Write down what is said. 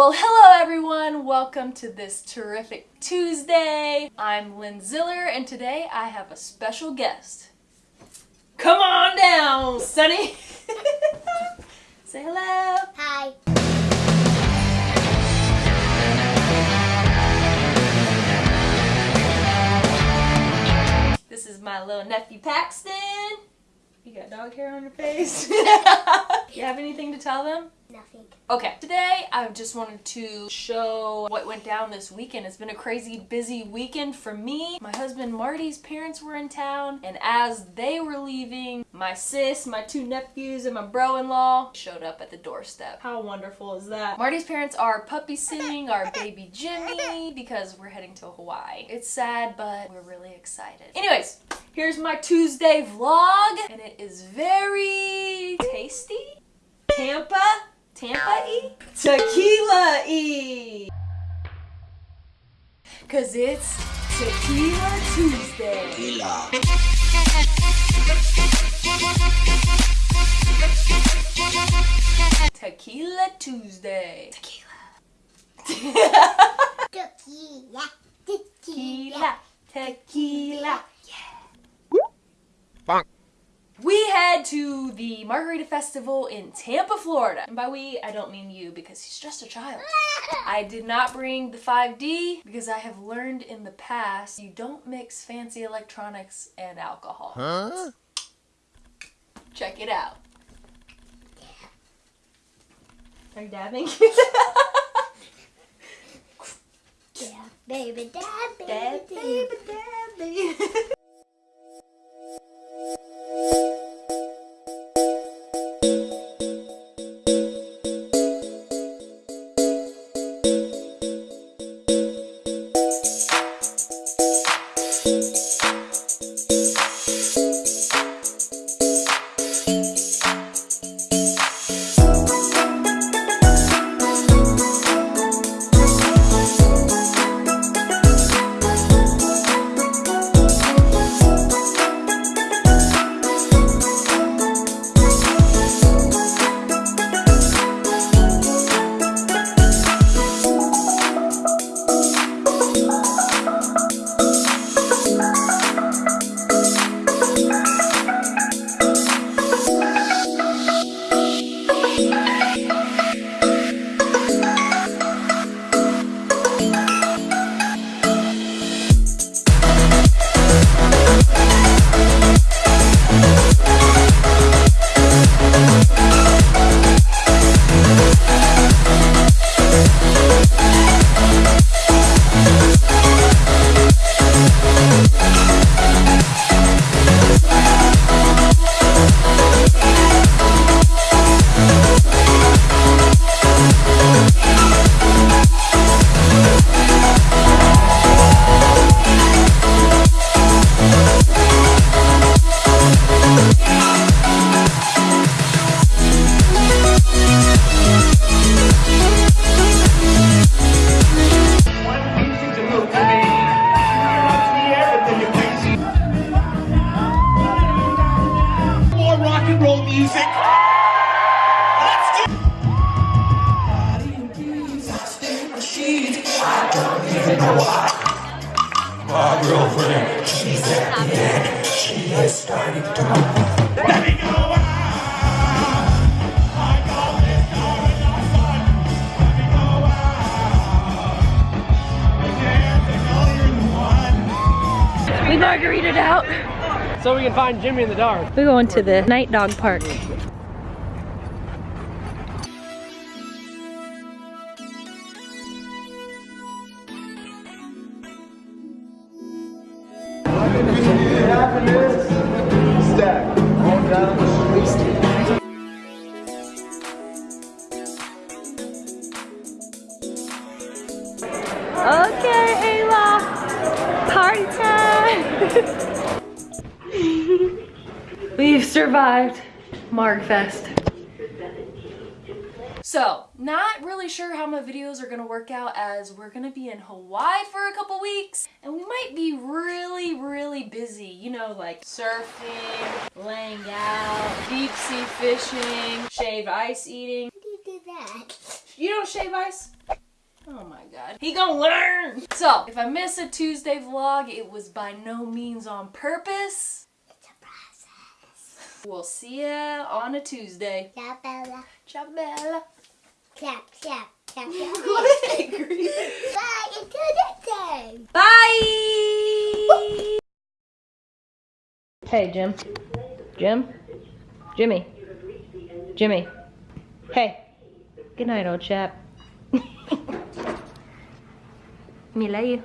Well, hello everyone! Welcome to this terrific Tuesday. I'm Lynn Ziller, and today I have a special guest. Come on down, Sunny! Say hello! Hi. This is my little nephew Paxton. You got dog hair on your face. you have anything to tell them? Nothing. Okay, today I just wanted to show what went down this weekend. It's been a crazy busy weekend for me. My husband Marty's parents were in town, and as they were leaving, my sis, my two nephews, and my bro-in-law showed up at the doorstep. How wonderful is that? Marty's parents are puppy sitting our baby Jimmy because we're heading to Hawaii. It's sad, but we're really excited. Anyways, here's my Tuesday vlog, and it is very tasty. Tampa Tampa E? Tequila E! Cause it's Tequila Tuesday. Tequila. Tequila Tuesday. Tequila. Tequila. Tequila. Tequila. Bonk. We head to the Margarita Festival in Tampa, Florida. And by we, I don't mean you because he's just a child. I did not bring the 5D because I have learned in the past you don't mix fancy electronics and alcohol. Huh? Check it out. Are you dabbing? Yeah, baby, dad, baby, Dab, baby. baby, music. Let's do My girlfriend, she's at the end. She is starting to move. Let me go. We margaritaed out. So we can find Jimmy in the dark. We're going to the night dog park. Okay, Ayla. Party time. We've survived Margfest. So, not really sure how my videos are gonna work out as we're gonna be in Hawaii for a couple weeks and we might be really, really busy. You know, like surfing, laying out, deep sea fishing, shaved ice eating. How do you do that. You don't shave ice? Oh my god. He gonna learn! So, if I miss a Tuesday vlog, it was by no means on purpose. It's a process. We'll see ya on a Tuesday. Ciao, Bella. Ciao, Bella. Clap, clap, clap, clap. angry. Bye, until next time. Bye! Hey, Jim. Jim? Jimmy. Jimmy. Hey. Good night, old chap. Me love you.